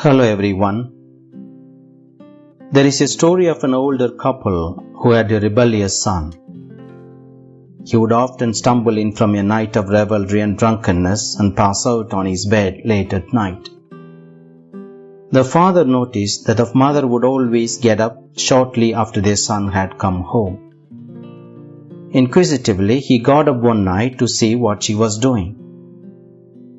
Hello everyone. There is a story of an older couple who had a rebellious son. He would often stumble in from a night of revelry and drunkenness and pass out on his bed late at night. The father noticed that the mother would always get up shortly after their son had come home. Inquisitively, he got up one night to see what she was doing.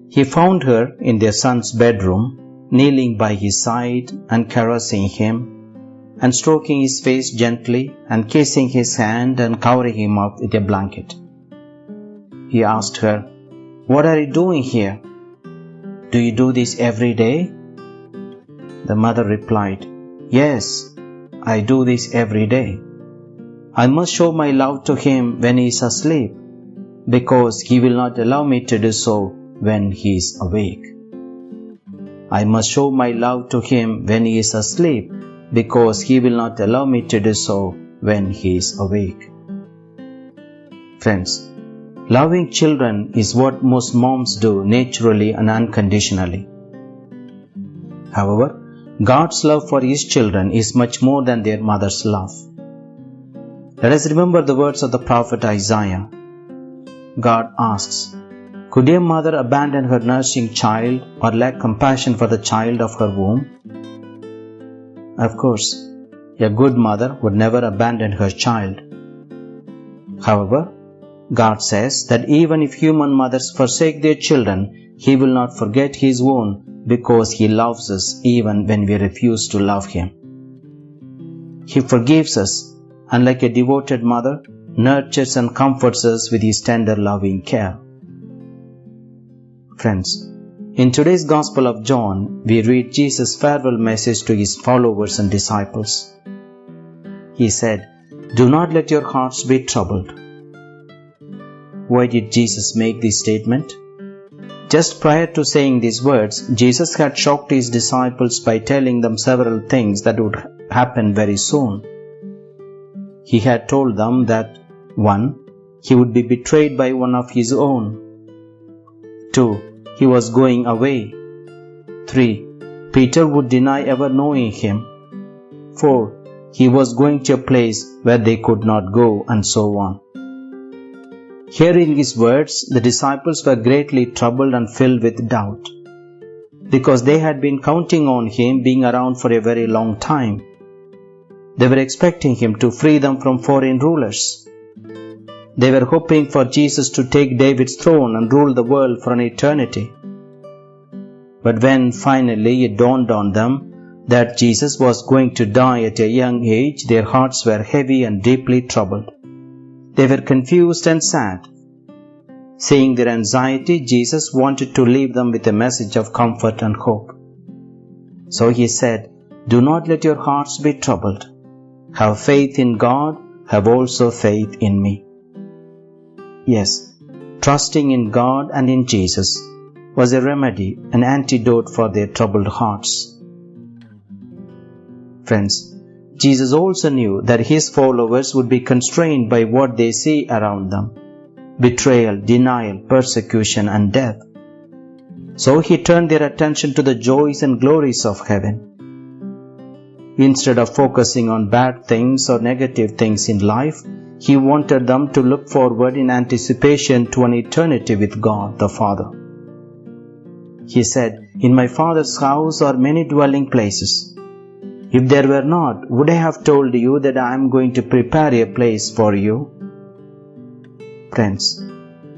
He found her in their son's bedroom, kneeling by his side and caressing him, and stroking his face gently and kissing his hand and covering him up with a blanket. He asked her, What are you doing here? Do you do this every day? The mother replied, Yes, I do this every day. I must show my love to him when he is asleep, because he will not allow me to do so when he is awake. I must show my love to him when he is asleep, because he will not allow me to do so when he is awake. Friends, loving children is what most moms do naturally and unconditionally. However, God's love for His children is much more than their mother's love. Let us remember the words of the prophet Isaiah. God asks, could a mother abandon her nursing child or lack compassion for the child of her womb? Of course, a good mother would never abandon her child. However, God says that even if human mothers forsake their children, He will not forget His own because He loves us even when we refuse to love Him. He forgives us and, like a devoted mother, nurtures and comforts us with His tender loving care. Friends, in today's Gospel of John, we read Jesus' farewell message to his followers and disciples. He said, Do not let your hearts be troubled. Why did Jesus make this statement? Just prior to saying these words, Jesus had shocked his disciples by telling them several things that would happen very soon. He had told them that 1. He would be betrayed by one of his own. 2 he was going away. 3. Peter would deny ever knowing him. 4. He was going to a place where they could not go, and so on. Hearing his words, the disciples were greatly troubled and filled with doubt, because they had been counting on him being around for a very long time. They were expecting him to free them from foreign rulers. They were hoping for Jesus to take David's throne and rule the world for an eternity. But when finally it dawned on them that Jesus was going to die at a young age, their hearts were heavy and deeply troubled. They were confused and sad. Seeing their anxiety, Jesus wanted to leave them with a message of comfort and hope. So he said, Do not let your hearts be troubled. Have faith in God, have also faith in me. Yes, trusting in God and in Jesus was a remedy, an antidote for their troubled hearts. Friends, Jesus also knew that his followers would be constrained by what they see around them betrayal, denial, persecution, and death. So he turned their attention to the joys and glories of heaven. Instead of focusing on bad things or negative things in life, he wanted them to look forward in anticipation to an eternity with God the Father. He said, In my Father's house are many dwelling places. If there were not, would I have told you that I am going to prepare a place for you? Friends,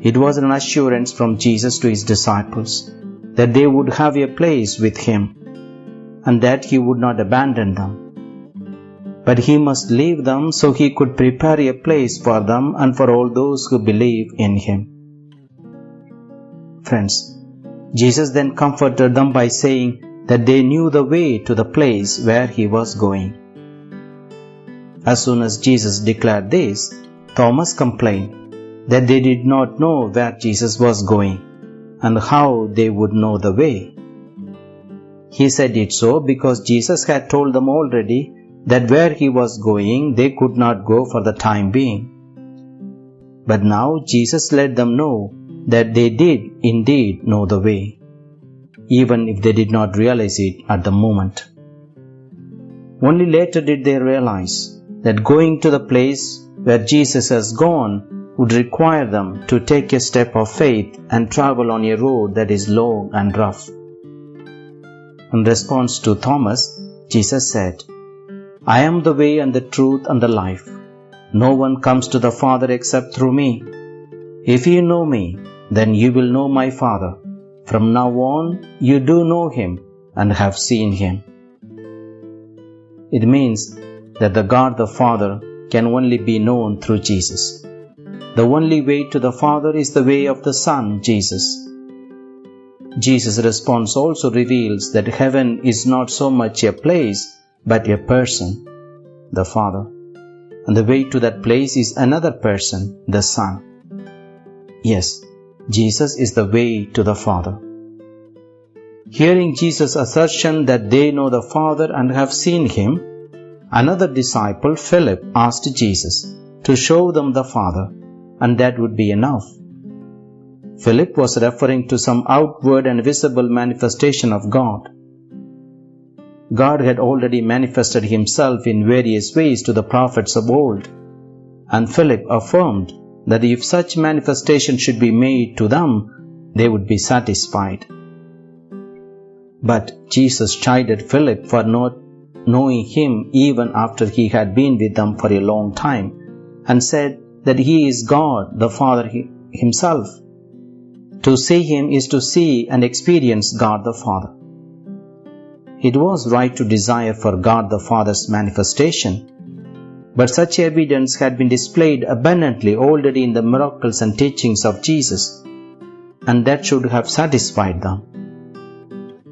it was an assurance from Jesus to his disciples that they would have a place with him and that he would not abandon them but he must leave them so he could prepare a place for them and for all those who believe in him. Friends, Jesus then comforted them by saying that they knew the way to the place where he was going. As soon as Jesus declared this, Thomas complained that they did not know where Jesus was going and how they would know the way. He said it so because Jesus had told them already that where he was going they could not go for the time being. But now Jesus let them know that they did indeed know the way. even if they did not realize it at the moment. Only later did they realize that going to the place where Jesus has gone would require them to take a step of faith and travel on a road that is long and rough. In response to Thomas, Jesus said, I am the way and the truth and the life. No one comes to the Father except through me. If you know me, then you will know my Father. From now on, you do know him and have seen him. It means that the God the Father can only be known through Jesus. The only way to the Father is the way of the Son, Jesus. Jesus' response also reveals that heaven is not so much a place but a person, the Father. And the way to that place is another person, the Son. Yes, Jesus is the way to the Father. Hearing Jesus' assertion that they know the Father and have seen Him, another disciple, Philip, asked Jesus to show them the Father, and that would be enough. Philip was referring to some outward and visible manifestation of God. God had already manifested Himself in various ways to the prophets of old, and Philip affirmed that if such manifestation should be made to them, they would be satisfied. But Jesus chided Philip for not knowing him even after he had been with them for a long time, and said that he is God the Father himself. To see him is to see and experience God the Father. It was right to desire for God the Father's manifestation, but such evidence had been displayed abundantly already in the miracles and teachings of Jesus, and that should have satisfied them.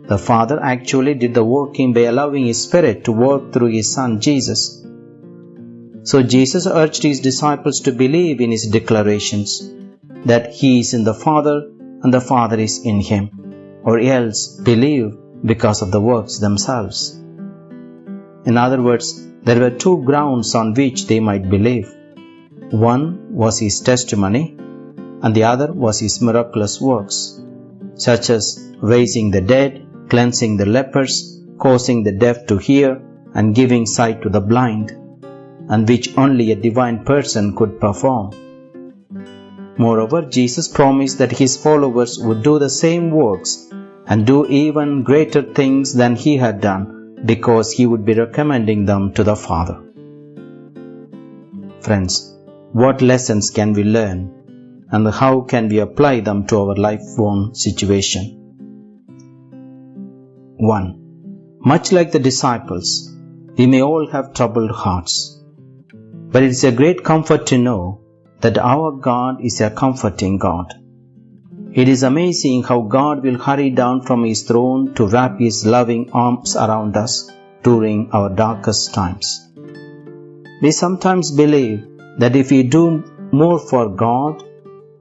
The Father actually did the working by allowing His Spirit to work through His Son Jesus. So Jesus urged His disciples to believe in His declarations that He is in the Father and the Father is in Him, or else believe because of the works themselves. In other words, there were two grounds on which they might believe. One was his testimony, and the other was his miraculous works, such as raising the dead, cleansing the lepers, causing the deaf to hear, and giving sight to the blind, and which only a divine person could perform. Moreover, Jesus promised that his followers would do the same works and do even greater things than he had done because he would be recommending them to the Father. Friends, what lessons can we learn and how can we apply them to our life-born situation? 1. Much like the disciples, we may all have troubled hearts. But it is a great comfort to know that our God is a comforting God. It is amazing how God will hurry down from His throne to wrap His loving arms around us during our darkest times. We sometimes believe that if we do more for God,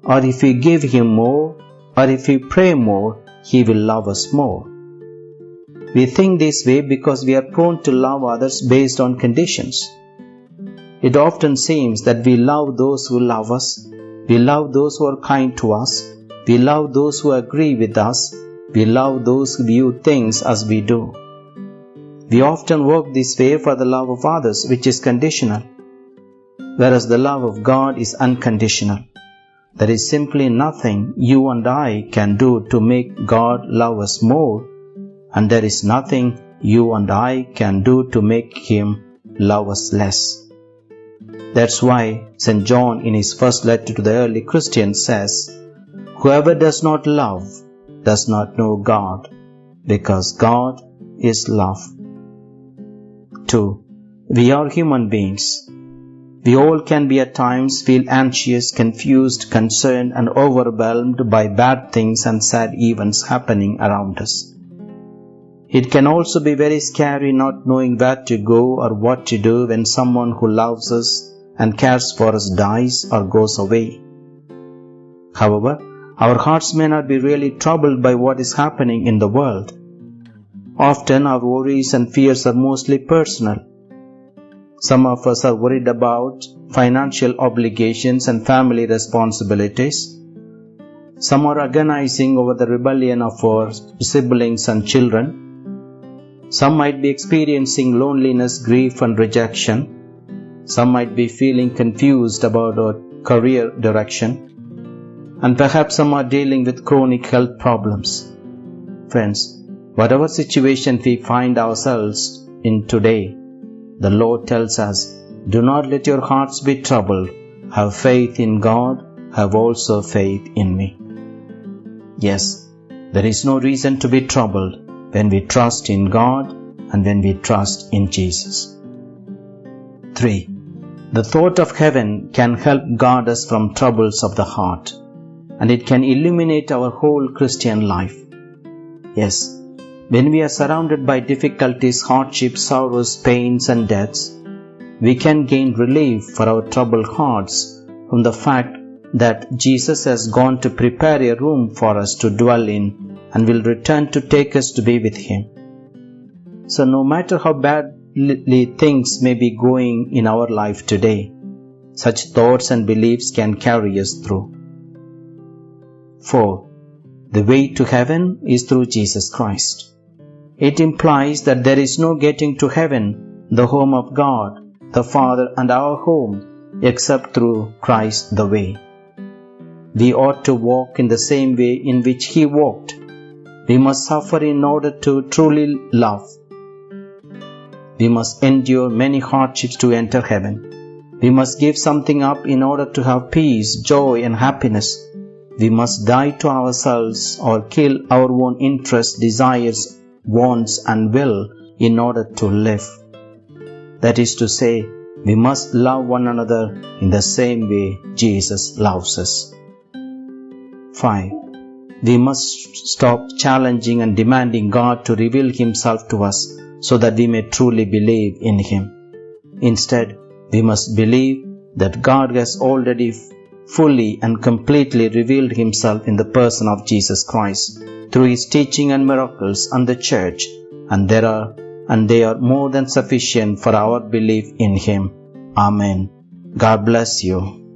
or if we give Him more, or if we pray more, He will love us more. We think this way because we are prone to love others based on conditions. It often seems that we love those who love us, we love those who are kind to us, we love those who agree with us. We love those who view things as we do. We often work this way for the love of others, which is conditional, whereas the love of God is unconditional. There is simply nothing you and I can do to make God love us more, and there is nothing you and I can do to make Him love us less. That's why St. John, in his first letter to the early Christians, says, Whoever does not love does not know God, because God is love. 2. We are human beings. We all can be at times feel anxious, confused, concerned, and overwhelmed by bad things and sad events happening around us. It can also be very scary not knowing where to go or what to do when someone who loves us and cares for us dies or goes away. However, our hearts may not be really troubled by what is happening in the world. Often our worries and fears are mostly personal. Some of us are worried about financial obligations and family responsibilities. Some are agonizing over the rebellion of our siblings and children. Some might be experiencing loneliness, grief, and rejection. Some might be feeling confused about our career direction. And perhaps some are dealing with chronic health problems. Friends, whatever situation we find ourselves in today, the Lord tells us, Do not let your hearts be troubled. Have faith in God, have also faith in me. Yes, there is no reason to be troubled when we trust in God and when we trust in Jesus. 3. The thought of heaven can help guard us from troubles of the heart and it can illuminate our whole Christian life. Yes, when we are surrounded by difficulties, hardships, sorrows, pains, and deaths, we can gain relief for our troubled hearts from the fact that Jesus has gone to prepare a room for us to dwell in and will return to take us to be with Him. So, no matter how badly things may be going in our life today, such thoughts and beliefs can carry us through. 4. The way to heaven is through Jesus Christ. It implies that there is no getting to heaven, the home of God, the Father, and our home, except through Christ the way. We ought to walk in the same way in which He walked. We must suffer in order to truly love. We must endure many hardships to enter heaven. We must give something up in order to have peace, joy, and happiness. We must die to ourselves or kill our own interests, desires, wants, and will in order to live. That is to say, we must love one another in the same way Jesus loves us. 5. We must stop challenging and demanding God to reveal Himself to us so that we may truly believe in Him. Instead, we must believe that God has already fully and completely revealed Himself in the person of Jesus Christ through His teaching and miracles and the church, and there are and they are more than sufficient for our belief in Him. Amen. God bless you.